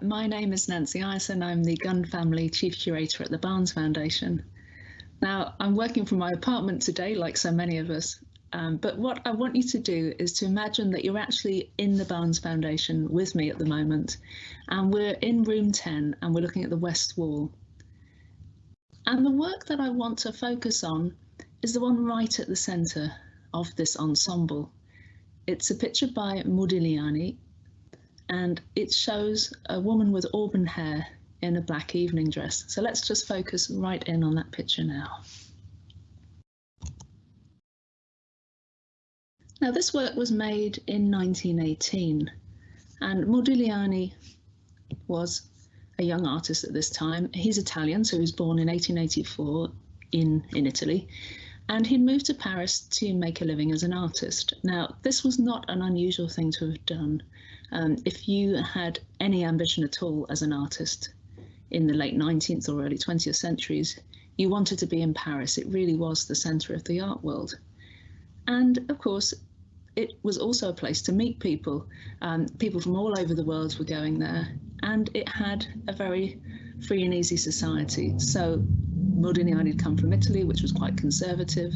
my name is Nancy Ireson. I'm the Gund Family Chief Curator at the Barnes Foundation. Now, I'm working from my apartment today, like so many of us, um, but what I want you to do is to imagine that you're actually in the Barnes Foundation with me at the moment, and we're in room 10 and we're looking at the west wall. And the work that I want to focus on is the one right at the centre of this ensemble. It's a picture by Modigliani and it shows a woman with auburn hair in a black evening dress. So let's just focus right in on that picture now. Now this work was made in 1918 and Modigliani was a young artist at this time. He's Italian, so he was born in 1884 in, in Italy and he'd moved to Paris to make a living as an artist. Now, this was not an unusual thing to have done. Um, if you had any ambition at all as an artist in the late 19th or early 20th centuries, you wanted to be in Paris. It really was the centre of the art world. And of course, it was also a place to meet people. Um, people from all over the world were going there, and it had a very free and easy society. So Modigliani had come from Italy, which was quite conservative.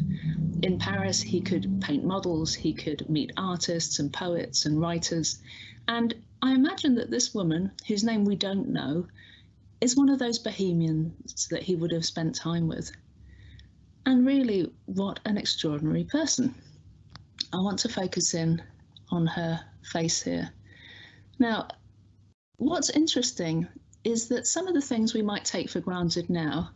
In Paris, he could paint models, he could meet artists and poets and writers. And I imagine that this woman, whose name we don't know, is one of those bohemians that he would have spent time with. And really, what an extraordinary person. I want to focus in on her face here. Now, what's interesting is that some of the things we might take for granted now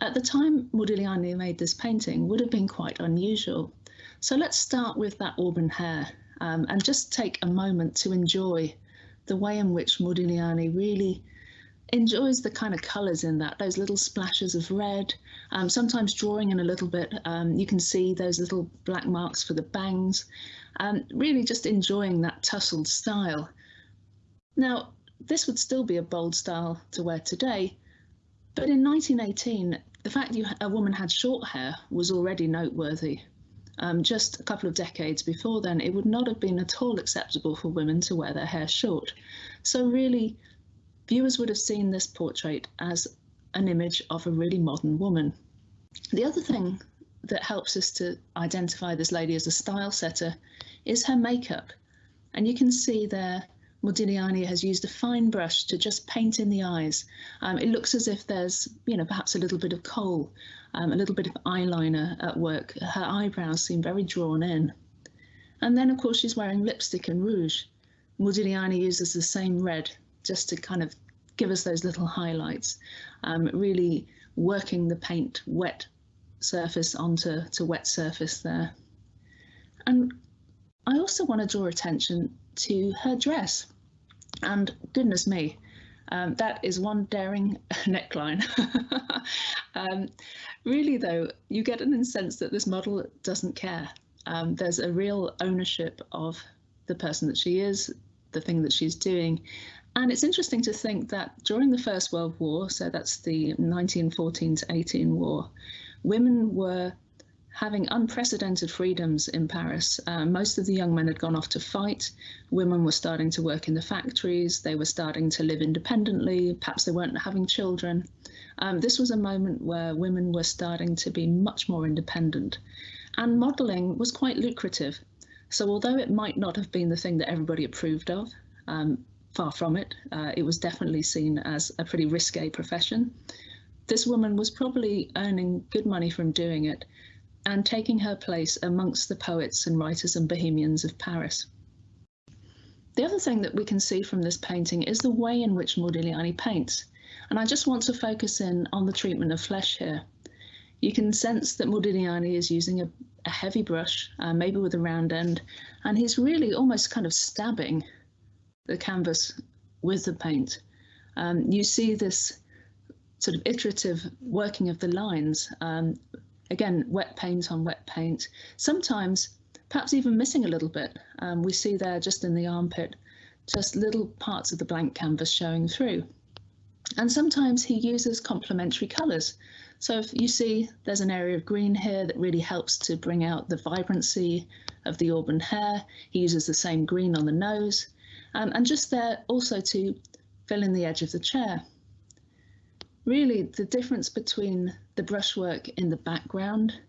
at the time Modigliani made this painting would have been quite unusual. So let's start with that auburn hair um, and just take a moment to enjoy the way in which Modigliani really enjoys the kind of colours in that, those little splashes of red, um, sometimes drawing in a little bit. Um, you can see those little black marks for the bangs, um, really just enjoying that tussled style. Now, this would still be a bold style to wear today, but in 1918, the fact you, a woman had short hair was already noteworthy. Um, just a couple of decades before then, it would not have been at all acceptable for women to wear their hair short. So really, viewers would have seen this portrait as an image of a really modern woman. The other thing that helps us to identify this lady as a style setter is her makeup. And you can see there Modigliani has used a fine brush to just paint in the eyes. Um, it looks as if there's, you know, perhaps a little bit of kohl, um, a little bit of eyeliner at work. Her eyebrows seem very drawn in. And then, of course, she's wearing lipstick and rouge. Modigliani uses the same red just to kind of give us those little highlights, um, really working the paint wet surface onto to wet surface there. And I also want to draw attention to her dress. And goodness me, um, that is one daring neckline. um, really, though, you get an sense that this model doesn't care. Um, there's a real ownership of the person that she is, the thing that she's doing. And it's interesting to think that during the First World War, so that's the 1914 to 18 war, women were having unprecedented freedoms in Paris. Uh, most of the young men had gone off to fight. Women were starting to work in the factories. They were starting to live independently. Perhaps they weren't having children. Um, this was a moment where women were starting to be much more independent. And modelling was quite lucrative. So although it might not have been the thing that everybody approved of, um, far from it, uh, it was definitely seen as a pretty risque profession. This woman was probably earning good money from doing it, and taking her place amongst the poets and writers and bohemians of Paris. The other thing that we can see from this painting is the way in which Modigliani paints, and I just want to focus in on the treatment of flesh here. You can sense that Modigliani is using a, a heavy brush, uh, maybe with a round end, and he's really almost kind of stabbing the canvas with the paint. Um, you see this sort of iterative working of the lines um, Again, wet paint on wet paint. Sometimes, perhaps even missing a little bit. Um, we see there just in the armpit, just little parts of the blank canvas showing through. And sometimes he uses complementary colours. So if you see there's an area of green here that really helps to bring out the vibrancy of the auburn hair. He uses the same green on the nose. Um, and just there also to fill in the edge of the chair. Really, the difference between the brushwork in the background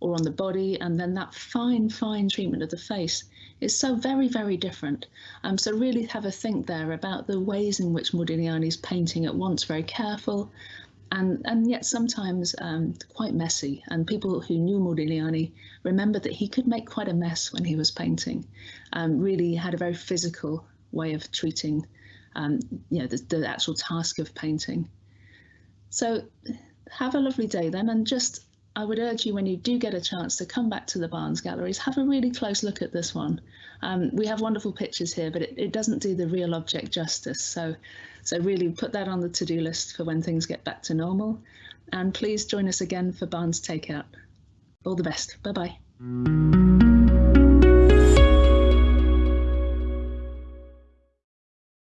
or on the body and then that fine, fine treatment of the face is so very, very different. Um, so really have a think there about the ways in which Modigliani's painting at once very careful and, and yet sometimes um, quite messy. And people who knew Modigliani remember that he could make quite a mess when he was painting. Um, really had a very physical way of treating um, you know, the, the actual task of painting. So have a lovely day then and just I would urge you when you do get a chance to come back to the Barnes Galleries, have a really close look at this one. Um, we have wonderful pictures here, but it, it, doesn't do the real object justice. So, so really put that on the to-do list for when things get back to normal. And please join us again for Barnes Takeout. All the best. Bye-bye.